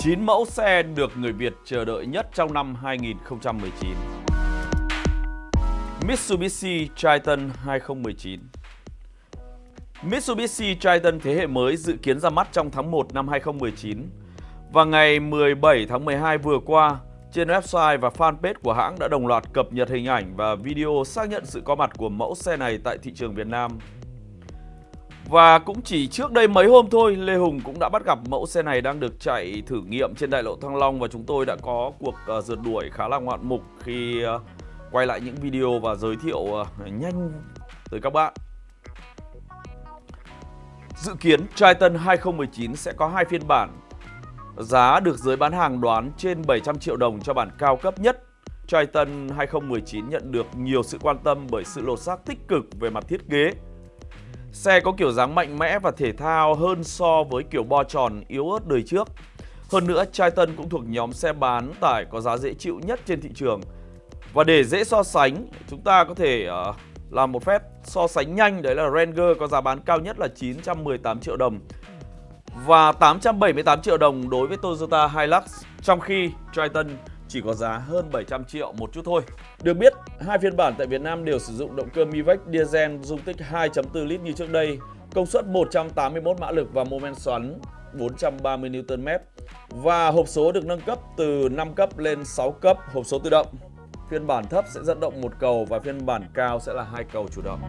9 mẫu xe được người Việt chờ đợi nhất trong năm 2019. Mitsubishi Triton 2019 Mitsubishi Triton thế hệ mới dự kiến ra mắt trong tháng 1 năm 2019. Và ngày 17 tháng 12 vừa qua, trên website và fanpage của hãng đã đồng loạt cập nhật hình ảnh và video xác nhận sự có mặt của mẫu xe này tại thị trường Việt Nam. Và cũng chỉ trước đây mấy hôm thôi, Lê Hùng cũng đã bắt gặp mẫu xe này đang được chạy thử nghiệm trên đại lộ Thăng Long và chúng tôi đã có cuộc uh, rượt đuổi khá là ngoạn mục khi uh, quay lại những video và giới thiệu uh, nhanh tới các bạn. Dự kiến Triton 2019 sẽ có hai phiên bản. Giá được giới bán hàng đoán trên 700 triệu đồng cho bản cao cấp nhất. Triton 2019 nhận được nhiều sự quan tâm bởi sự lột xác tích cực về mặt thiết kế. Xe có kiểu dáng mạnh mẽ và thể thao hơn so với kiểu bo tròn yếu ớt đời trước. Hơn nữa, Triton cũng thuộc nhóm xe bán tải có giá dễ chịu nhất trên thị trường. Và để dễ so sánh, chúng ta có thể uh, làm một phép so sánh nhanh đấy là Ranger có giá bán cao nhất là 918 triệu đồng và 878 triệu đồng đối với Toyota Hilux trong khi Triton chỉ có giá hơn 700 triệu một chút thôi. Được biết, hai phiên bản tại Việt Nam đều sử dụng động cơ Mivec diesel dung tích 2.4 lít như trước đây, công suất 181 mã lực và mô men xoắn 430 Nm và hộp số được nâng cấp từ 5 cấp lên 6 cấp hộp số tự động. Phiên bản thấp sẽ dẫn động một cầu và phiên bản cao sẽ là hai cầu chủ động.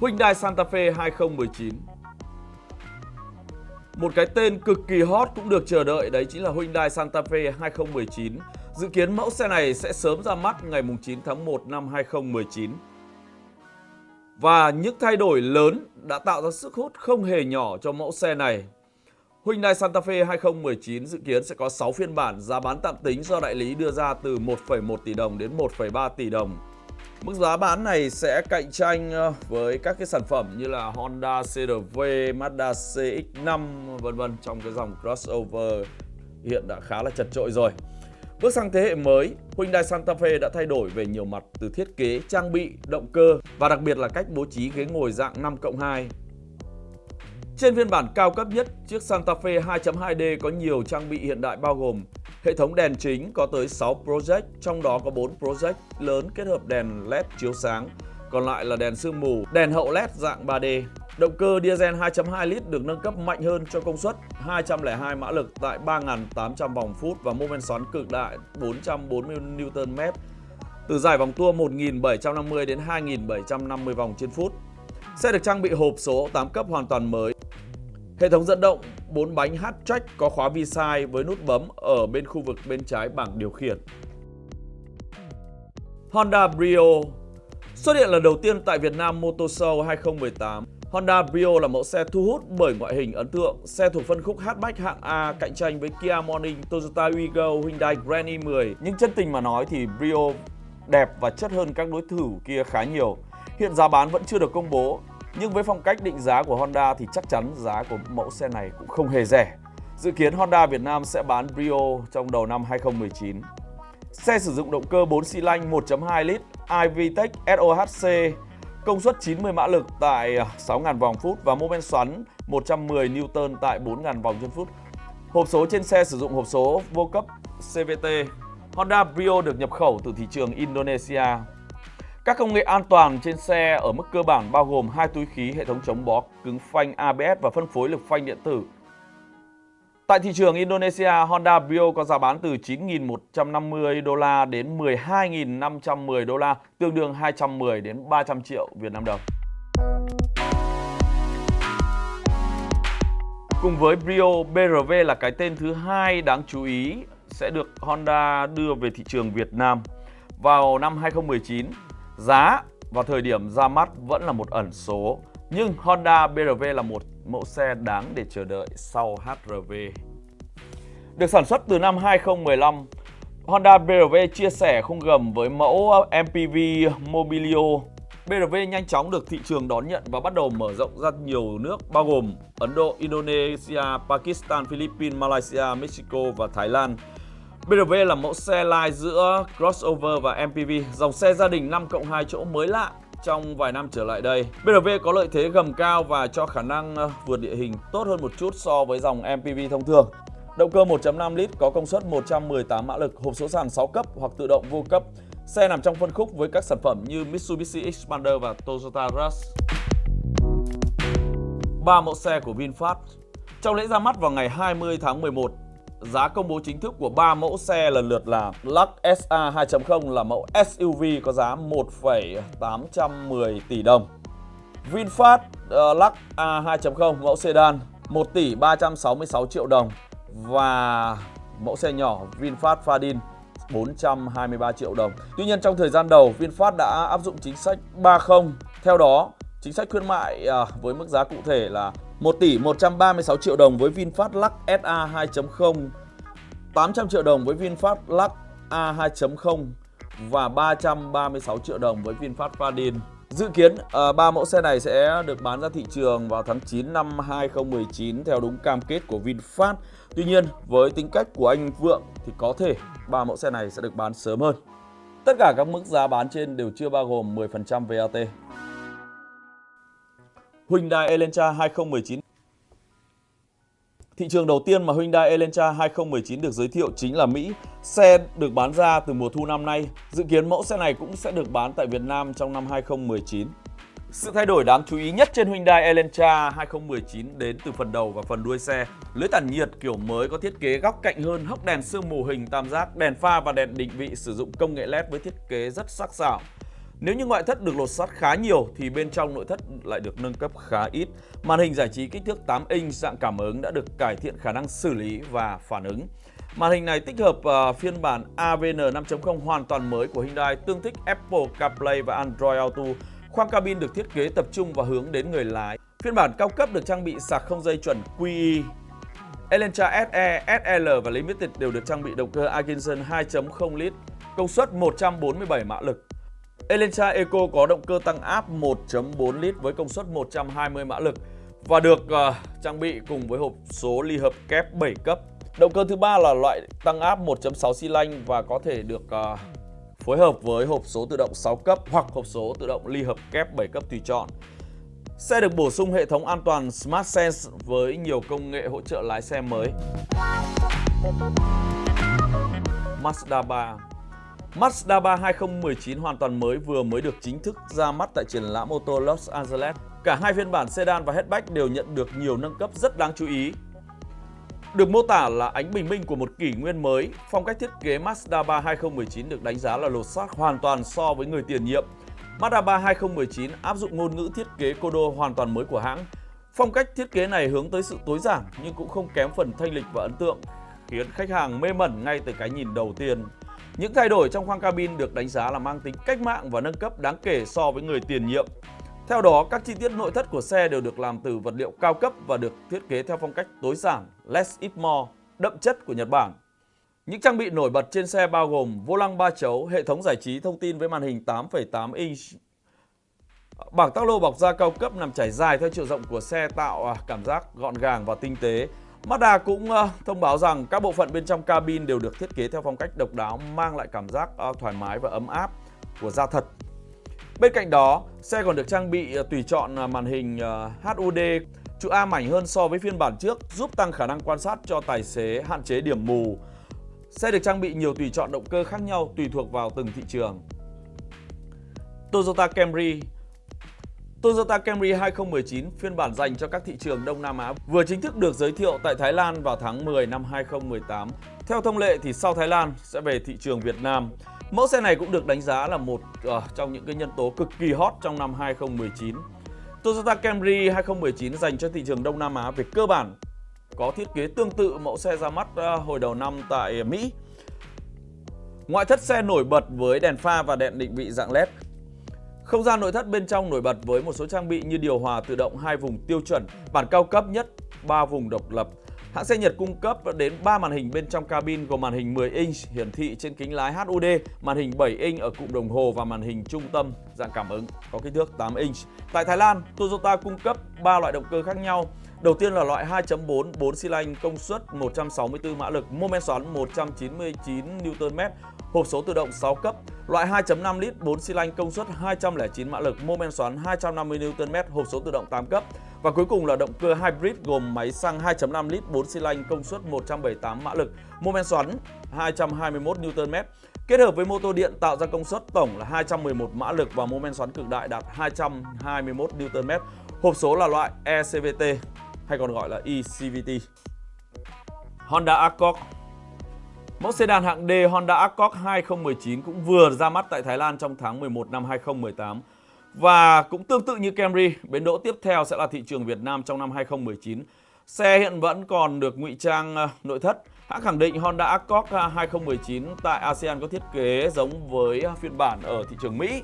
Hyundai Santa Fe 2019 một cái tên cực kỳ hot cũng được chờ đợi đấy chính là Hyundai Santa Fe 2019. Dự kiến mẫu xe này sẽ sớm ra mắt ngày 9 tháng 1 năm 2019. Và những thay đổi lớn đã tạo ra sức hút không hề nhỏ cho mẫu xe này. Hyundai Santa Fe 2019 dự kiến sẽ có 6 phiên bản giá bán tạm tính do đại lý đưa ra từ 1,1 tỷ đồng đến 1,3 tỷ đồng. Mức giá bán này sẽ cạnh tranh ờ, với các cái sản phẩm như là Honda CRV, Mazda CX-5 vân vân trong cái dòng crossover hiện đã khá là chật trội rồi. Bước sang thế hệ mới, Hyundai Santa Fe đã thay đổi về nhiều mặt từ thiết kế, trang bị, động cơ và đặc biệt là cách bố trí ghế ngồi dạng 5 cộng 2. Trên phiên bản cao cấp nhất, chiếc Santa Fe 2.2D có nhiều trang bị hiện đại bao gồm Hệ thống đèn chính có tới 6 project, trong đó có 4 project lớn kết hợp đèn LED chiếu sáng, còn lại là đèn sương mù, đèn hậu LED dạng 3D. Động cơ diesel 2.2 lít được nâng cấp mạnh hơn cho công suất 202 mã lực tại 3.800 vòng phút và mô men xoắn cực đại 440 Nm từ dài vòng tua 1.750 đến 2.750 vòng trên phút. Xe được trang bị hộp số 8 cấp hoàn toàn mới. Hệ thống dẫn động 4 bánh hatchback có khóa vi-sai với nút bấm ở bên khu vực bên trái bảng điều khiển. Honda Brio Xuất hiện lần đầu tiên tại Việt Nam Motor Show 2018, Honda Brio là mẫu xe thu hút bởi ngoại hình ấn tượng. Xe thuộc phân khúc hatchback hạng A cạnh tranh với Kia Morning, Toyota Wigo, Hyundai Grand i10. Nhưng chân tình mà nói thì Brio đẹp và chất hơn các đối thủ kia khá nhiều. Hiện giá bán vẫn chưa được công bố, nhưng với phong cách định giá của Honda thì chắc chắn giá của mẫu xe này cũng không hề rẻ. Dự kiến Honda Việt Nam sẽ bán Brio trong đầu năm 2019. Xe sử dụng động cơ 4 xi lanh 1.2 lít iVTEC SOHC công suất 90 mã lực tại 6.000 vòng phút và mô men xoắn 110 Newton tại 4.000 vòng trên phút. Hộp số trên xe sử dụng hộp số vô cấp CVT. Honda Brio được nhập khẩu từ thị trường Indonesia. Các công nghệ an toàn trên xe ở mức cơ bản bao gồm hai túi khí, hệ thống chống bó cứng phanh ABS và phân phối lực phanh điện tử. Tại thị trường Indonesia, Honda Brio có giá bán từ 9.150 đô la đến 12.510 đô la, tương đương 210 đến 300 triệu Việt Nam đồng. Cùng với Brio, BRV là cái tên thứ hai đáng chú ý sẽ được Honda đưa về thị trường Việt Nam vào năm 2019. Giá và thời điểm ra mắt vẫn là một ẩn số, nhưng Honda BRV là một mẫu xe đáng để chờ đợi sau HRV. Được sản xuất từ năm 2015, Honda BRV chia sẻ khung gầm với mẫu MPV Mobilio. BRV nhanh chóng được thị trường đón nhận và bắt đầu mở rộng ra nhiều nước bao gồm Ấn Độ, Indonesia, Pakistan, Philippines, Malaysia, Mexico và Thái Lan. BRV là mẫu xe lai giữa crossover và MPV, dòng xe gia đình 5 cộng 2 chỗ mới lạ trong vài năm trở lại đây. BRV có lợi thế gầm cao và cho khả năng ờ, vượt địa hình tốt hơn một chút so với dòng MPV thông thường. Động cơ 1.5 lít có công suất 118 mã lực, hộp số sàn 6 cấp hoặc tự động vô cấp. Xe nằm trong phân khúc với các sản phẩm như Mitsubishi Xpander và Toyota Rush. Ba mẫu xe của VinFast Trong lễ ra mắt vào ngày 20 tháng 11, giá công bố chính thức của ba mẫu xe lần lượt là Lux SA 2.0 là mẫu SUV có giá 1,810 tỷ đồng. VinFast uh, Lux A 2.0 mẫu sedan 1 tỷ 366 triệu đồng và mẫu xe nhỏ VinFast Fadin 423 triệu đồng. Tuy nhiên trong thời gian đầu VinFast đã áp dụng chính sách 30. Theo đó, chính sách khuyến mại à, với mức giá cụ thể là 1 tỷ 136 triệu đồng với VinFast Lux SA 2.0, 800 triệu đồng với VinFast Lux A 2.0 và 336 triệu đồng với VinFast Fadin. Dự kiến uh, ba mẫu xe này sẽ được bán ra thị trường vào tháng 9 năm 2019 theo đúng cam kết của VinFast. Tuy nhiên, với tính cách của anh Vượng thì có thể ba mẫu xe này sẽ được bán sớm hơn. Tất cả các mức giá bán trên đều chưa bao gồm 10% VAT. Hyundai Elantra 2019 Thị trường đầu tiên mà Hyundai Elantra 2019 được giới thiệu chính là Mỹ. Xe được bán ra từ mùa thu năm nay. Dự kiến mẫu xe này cũng sẽ được bán tại Việt Nam trong năm 2019. Sự thay đổi đáng chú ý nhất trên Hyundai Elantra 2019 đến từ phần đầu và phần đuôi xe. Lưới tản nhiệt kiểu mới có thiết kế góc cạnh hơn, hốc đèn sương mù hình tam giác, đèn pha và đèn định vị sử dụng công nghệ LED với thiết kế rất sắc sảo. Nếu như ngoại thất được lột sắt khá nhiều thì bên trong nội thất lại được nâng cấp khá ít. Màn hình giải trí kích thước 8 inch dạng cảm ứng đã được cải thiện khả năng xử lý và phản ứng. Màn hình này tích hợp uh, phiên bản AVN 5.0 hoàn toàn mới của Hyundai tương thích Apple CarPlay và Android Auto. Khoang cabin được thiết kế tập trung và hướng đến người lái. Phiên bản cao cấp được trang bị sạc không dây chuẩn QE. Elantra SE, SL và Limited đều được trang bị động cơ Atkinson 2.0 lít, công suất 147 mã lực. Elantra Eco có động cơ tăng áp 1.4 lít với công suất 120 mã lực và được uh, trang bị cùng với hộp số ly hợp kép 7 cấp. Động cơ thứ ba là loại tăng áp 1.6 xi lanh và có thể được uh, phối hợp với hộp số tự động 6 cấp hoặc hộp số tự động ly hợp kép 7 cấp tùy chọn. Xe được bổ sung hệ thống an toàn Smart Sense với nhiều công nghệ hỗ trợ lái xe mới. Mazda 3 Mazda 3 2019 hoàn toàn mới vừa mới được chính thức ra mắt tại triển lãm ô tô Los Angeles. Cả hai phiên bản sedan và hatchback đều nhận được nhiều nâng cấp rất đáng chú ý. Được mô tả là ánh bình minh của một kỷ nguyên mới, phong cách thiết kế Mazda 3 2019 được đánh giá là lột xác hoàn toàn so với người tiền nhiệm. Mazda 3 2019 áp dụng ngôn ngữ thiết kế Kodo hoàn toàn mới của hãng. Phong cách thiết kế này hướng tới sự tối giản nhưng cũng không kém phần thanh lịch và ấn tượng, khiến khách hàng mê mẩn ngay từ cái nhìn đầu tiên. Những thay đổi trong khoang cabin được đánh giá là mang tính cách mạng và nâng cấp đáng kể so với người tiền nhiệm. Theo đó, các chi tiết nội thất của xe đều được làm từ vật liệu cao cấp và được thiết kế theo phong cách tối giản, less is more, đậm chất của Nhật Bản. Những trang bị nổi bật trên xe bao gồm vô lăng 3 chấu, hệ thống giải trí thông tin với màn hình 8,8 inch, Bảng tắc lô bọc da cao cấp nằm trải dài theo chiều rộng của xe tạo à, cảm giác gọn gàng và tinh tế. Mazda cũng ờ, thông báo rằng các bộ phận bên trong cabin đều được thiết kế theo phong cách độc đáo mang lại cảm giác ờ, thoải mái và ấm áp của da thật. Bên cạnh đó, xe còn được trang bị ờ, tùy chọn màn hình HUD trụ A mảnh hơn so với phiên bản trước giúp tăng khả năng quan sát cho tài xế hạn chế điểm mù. Xe được trang bị nhiều tùy chọn động cơ khác nhau tùy thuộc vào từng thị trường. Toyota Camry Toyota Camry 2019 phiên bản dành cho các thị trường Đông Nam Á vừa chính thức được giới thiệu tại Thái Lan vào tháng 10 năm 2018. Theo thông lệ thì sau Thái Lan sẽ về thị trường Việt Nam. Mẫu xe này cũng được đánh giá là một uh, trong những cái nhân tố cực kỳ hot trong năm 2019. Toyota Camry 2019 dành cho thị trường Đông Nam Á về cơ bản có thiết kế tương tự mẫu xe ra mắt uh, hồi đầu năm tại Mỹ. Ngoại thất xe nổi bật với đèn pha và đèn định vị dạng LED không gian nội thất bên trong nổi bật với một số trang bị như điều hòa tự động hai vùng tiêu chuẩn, bản cao cấp nhất, 3 vùng độc lập. Hãng xe Nhật cung cấp đến 3 màn hình bên trong cabin gồm màn hình 10 inch hiển thị trên kính lái HUD, màn hình 7 inch ở cụm đồng hồ và màn hình trung tâm dạng cảm ứng có kích thước 8 inch. Tại Thái Lan, Toyota cung cấp 3 loại động cơ khác nhau. Đầu tiên là loại 2.4 4 xi lanh công suất 164 mã lực, mô men xoắn 199 Nm, hộp số tự động 6 cấp, loại 2.5 lít 4 xi lanh công suất 209 mã lực, mô men xoắn 250 Nm, hộp số tự động 8 cấp. Và cuối cùng là động cơ hybrid gồm máy xăng 2.5 lít 4 xi lanh công suất 178 mã lực, mô men xoắn 221 Nm. Kết hợp với mô tô điện tạo ra công suất tổng là 211 mã lực và mô men xoắn cực đại đạt 221 Nm. Hộp số là loại ECVT hay còn gọi là eCVT. Honda Accord Mẫu sedan hạng D Honda Accord 2019 cũng vừa ra mắt tại Thái Lan trong tháng 11 năm 2018. Và cũng tương tự như Camry, bến đỗ tiếp theo sẽ là thị trường Việt Nam trong năm 2019. Xe hiện vẫn còn được ngụy trang ờ, nội thất. Hãng khẳng định Honda Accord ờ, 2019 tại ASEAN có thiết kế giống với ờ, phiên bản ở thị trường Mỹ.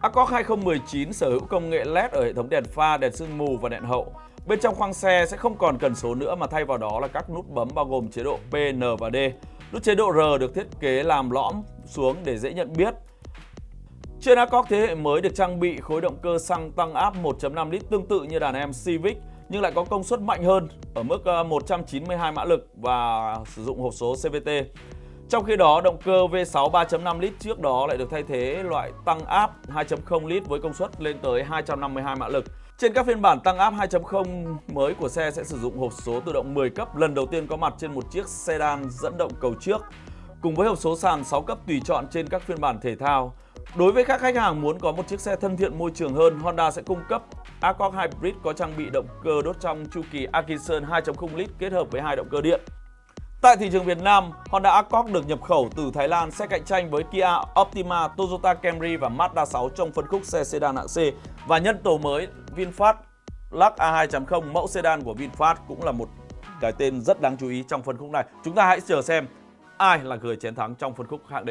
Accord 2019 sở hữu công nghệ LED ở hệ thống đèn pha, đèn sương mù và đèn hậu. Bên trong khoang xe sẽ không còn cần số nữa mà thay vào đó là các nút bấm bao gồm chế độ P, N và D. Nút chế độ R được thiết kế làm lõm xuống để dễ nhận biết. Trên Accord thế hệ mới được trang bị khối động cơ xăng tăng áp 1.5 lít tương tự như đàn em Civic nhưng lại có công suất mạnh hơn ở mức ờ, 192 mã lực và sử dụng hộp số CVT. Trong khi đó, động cơ V6 3.5 lít trước đó lại được thay thế loại tăng áp 2.0 lít với công suất lên tới 252 mã lực. Trên các phiên bản tăng áp 2.0 mới của xe sẽ sử dụng hộp số tự động 10 cấp lần đầu tiên có mặt trên một chiếc sedan dẫn động cầu trước cùng với hộp số sàn 6 cấp tùy chọn trên các phiên bản thể thao. Đối với các khách hàng muốn có một chiếc xe thân thiện môi trường hơn, Honda sẽ cung cấp Accord Hybrid có trang bị động cơ đốt trong chu kỳ Atkinson 2.0 lít kết hợp với hai động cơ điện. Tại thị trường Việt Nam, Honda Accord được nhập khẩu từ Thái Lan sẽ cạnh tranh với Kia Optima, Toyota Camry và Mazda 6 trong phân khúc xe sedan hạng C và nhân tố mới VinFast Lux A2.0 mẫu sedan của VinFast cũng là một cái tên rất đáng chú ý trong phân khúc này. Chúng ta hãy chờ xem ai là người chiến thắng trong phân khúc hạng D.